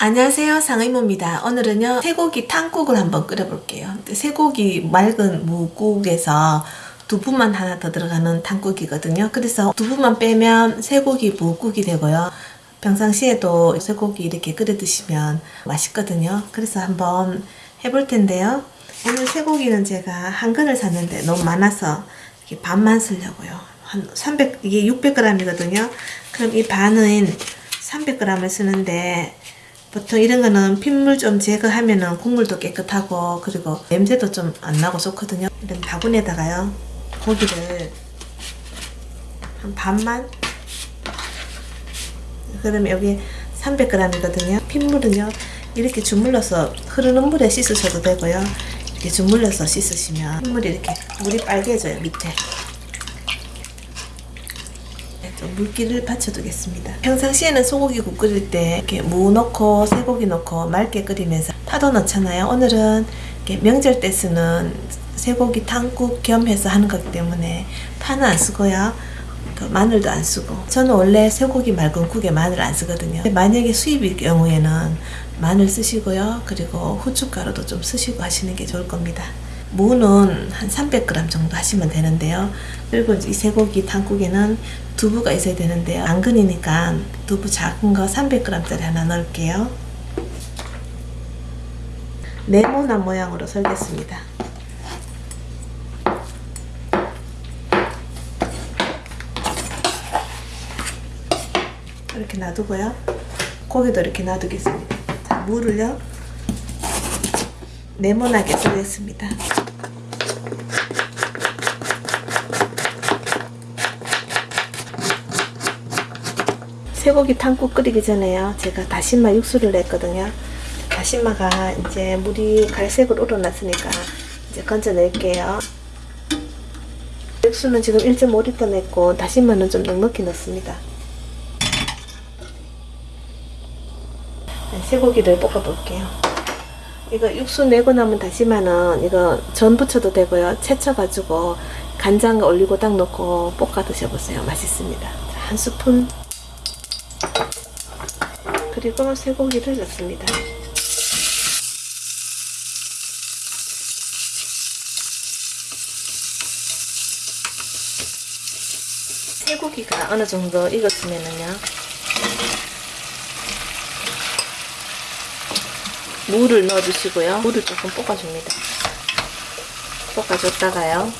안녕하세요. 상의모입니다. 오늘은요 쇠고기 탕국을 한번 끓여볼게요. 쇠고기 맑은 무국에서 두부만 하나 더 들어가는 탕국이거든요. 그래서 두부만 빼면 쇠고기 무국이 되고요. 평상시에도 쇠고기 이렇게 끓여 드시면 맛있거든요. 그래서 한번 해볼 텐데요. 오늘 쇠고기는 제가 한 근을 샀는데 너무 많아서 이렇게 반만 쓰려고요. 한 300, 이게 600g이거든요. 그럼 이 반은 300g을 쓰는데 보통 이런 거는 핏물 좀 제거하면 은 국물도 깨끗하고 그리고 냄새도 좀 안 나고 좋거든요. 이런 바구니에다가요. 고기를 한 반만 그러면 여기 300g이거든요. 핏물은요. 이렇게 주물러서 흐르는 물에 씻으셔도 되고요. 이렇게 주물러서 씻으시면 핏물이 이렇게 물이 빨개져요. 밑에. 좀 물기를 받쳐두겠습니다. 평상시에는 소고기 국 끓일 때 이렇게 무 넣고 쇠고기 넣고 맑게 끓이면서 파도 넣잖아요. 오늘은 명절 때 쓰는 쇠고기 탕국 겸해서 하는 거기 때문에 파는 안 쓰고요. 그 마늘도 안 쓰고 저는 원래 쇠고기 맑은 국에 마늘 안 쓰거든요. 만약에 수입일 경우에는 마늘 쓰시고요. 그리고 후춧가루도 좀 쓰시고 하시는 게 좋을 겁니다. 무는 한 300g 정도 하시면 되는데요. 그리고 이 쇠고기 탕국에는 두부가 있어야 되는데요. 안근이니까 두부 작은 거 300g짜리 하나 넣을게요. 네모난 모양으로 썰겠습니다. 이렇게 놔두고요. 고기도 이렇게 놔두겠습니다. 자, 물을요. 네모나게 썰겠습니다. 쇠고기 탕국 끓이기 전에요. 제가 다시마 육수를 냈거든요. 다시마가 이제 물이 갈색으로 우러났으니까 이제 건져낼게요. 육수는 지금 1.5리터 냈고 다시마는 좀 넉넉히 넣습니다. 네, 쇠고기를 볶아볼게요. 이거 육수 내고 나면 다시마는 이거 전 부쳐도 되고요. 채쳐가지고 간장 올리고 딱 넣고 볶아 드셔보세요. 맛있습니다. 한 스푼 그리고 쇠고기를 넣습니다. 쇠고기가 어느 정도 익었으면은요. 물을 넣어주시고요. 물을 조금 볶아줍니다. 볶아줬다가요.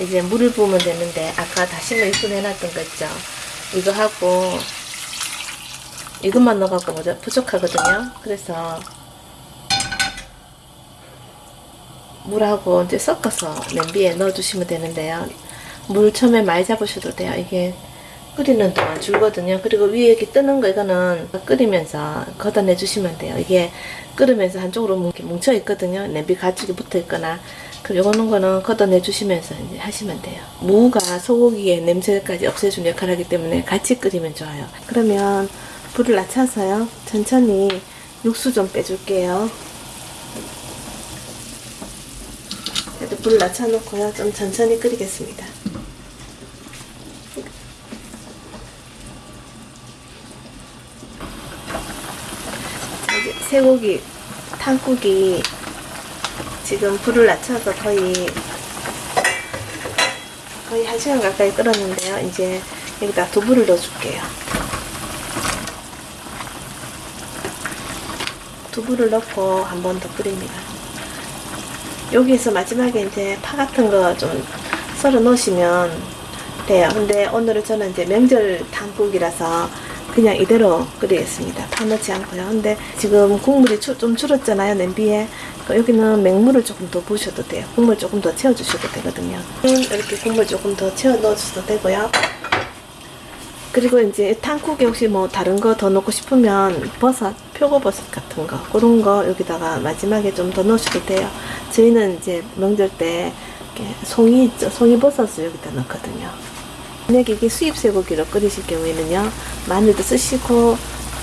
이제 물을 부으면 되는데 아까 다시마 육수 내놨던 거 있죠? 이거 하고 이것만 넣어갖고 뭐죠? 부족하거든요. 그래서 물하고 이제 섞어서 냄비에 넣어주시면 되는데요. 물 처음에 많이 잡으셔도 돼요. 이게 끓이는 동안 줄거든요. 그리고 위에 이렇게 뜨는 거 이거는 끓이면서 걷어내 주시면 돼요. 이게 끓으면서 한쪽으로 뭉쳐 있거든요. 냄비 가죽이 붙어 있거나 그리고 이거는 거는 걷어내 주시면서 이제 하시면 돼요. 무가 소고기의 냄새까지 없애주는 역할을 하기 때문에 같이 끓이면 좋아요. 그러면 불을 낮춰서요. 천천히 육수 좀 빼줄게요. 불을 낮춰놓고요. 좀 천천히 끓이겠습니다. 쇠고기 탕국이 지금 불을 낮춰서 거의 거의 1시간 가까이 끓었는데요. 이제 여기다 두부를 넣어줄게요. 두부를 넣고 한 번 더 끓입니다. 여기에서 마지막에 이제 파 같은 거 좀 썰어 놓으시면 돼요. 근데 오늘은 저는 이제 명절 탕국이라서 그냥 이대로 끓이겠습니다. 파 넣지 않고요. 근데 지금 국물이 좀 줄었잖아요. 냄비에. 여기는 맹물을 조금 더 부으셔도 돼요. 국물 조금 더 채워주셔도 되거든요. 이렇게 국물 조금 더 채워 넣어주셔도 되고요. 그리고 이제 탕국에 혹시 뭐 다른 거 더 넣고 싶으면 버섯, 표고버섯 같은 거 그런 거 여기다가 마지막에 좀 더 넣으셔도 돼요. 저희는 이제 명절 때 송이 있죠? 송이버섯을 여기다 넣거든요. 만약에 이게 수입 쇠고기로 끓이실 경우에는요 마늘도 쓰시고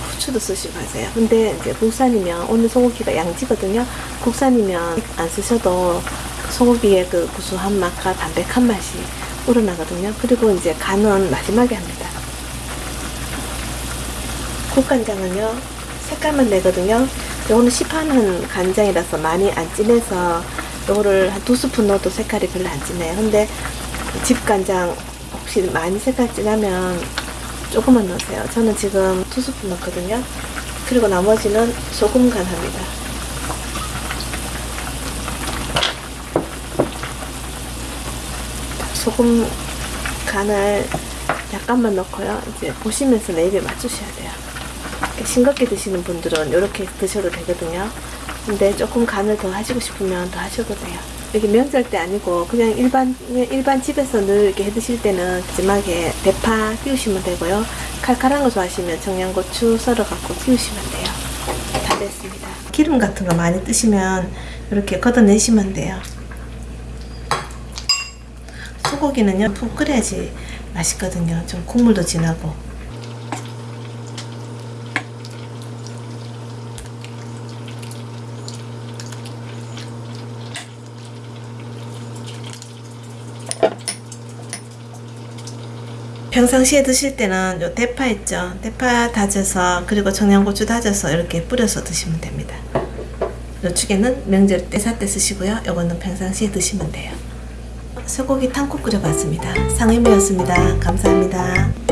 후추도 쓰시고 하세요. 근데 이제 국산이면 오늘 소고기가 양지거든요. 국산이면 안 쓰셔도 소고기의 그 구수한 맛과 담백한 맛이 우러나거든요. 그리고 이제 간은 마지막에 합니다. 국간장은요 색깔만 내거든요. 요거는 시판한 간장이라서 많이 안 진해서 요거를 한 두 스푼 넣어도 색깔이 별로 안 진해요. 근데 집 간장 혹시 많이 색깔 진하면 조금만 넣으세요 저는 지금 두 스푼 넣거든요 그리고 나머지는 소금 간 합니다 소금 간을 약간만 넣고요. 이제 보시면서 내 입에 맞추셔야 돼요. 싱겁게 드시는 분들은 이렇게 드셔도 되거든요. 근데 조금 간을 더 하시고 싶으면 더 하셔도 돼요. 이게 명절 때 아니고 그냥 일반 일반 집에서 늘 이렇게 해 드실 때는 마지막에 대파 띄우시면 되고요. 칼칼한 거 좋아하시면 청양고추 썰어 갖고 띄우시면 돼요. 다 됐습니다. 기름 같은 거 많이 뜨시면 이렇게 걷어내시면 돼요. 소고기는요 푹 끓여야지 맛있거든요 좀 국물도 진하고 평상시에 드실 때는 요 대파 있죠 대파 다져서 그리고 청양고추 다져서 이렇게 뿌려서 드시면 됩니다 요축에는 명절 때 사때 쓰시고요 요거는 평상시에 드시면 돼요 소고기 탕국 끓여봤습니다. 상임이었습니다. 감사합니다.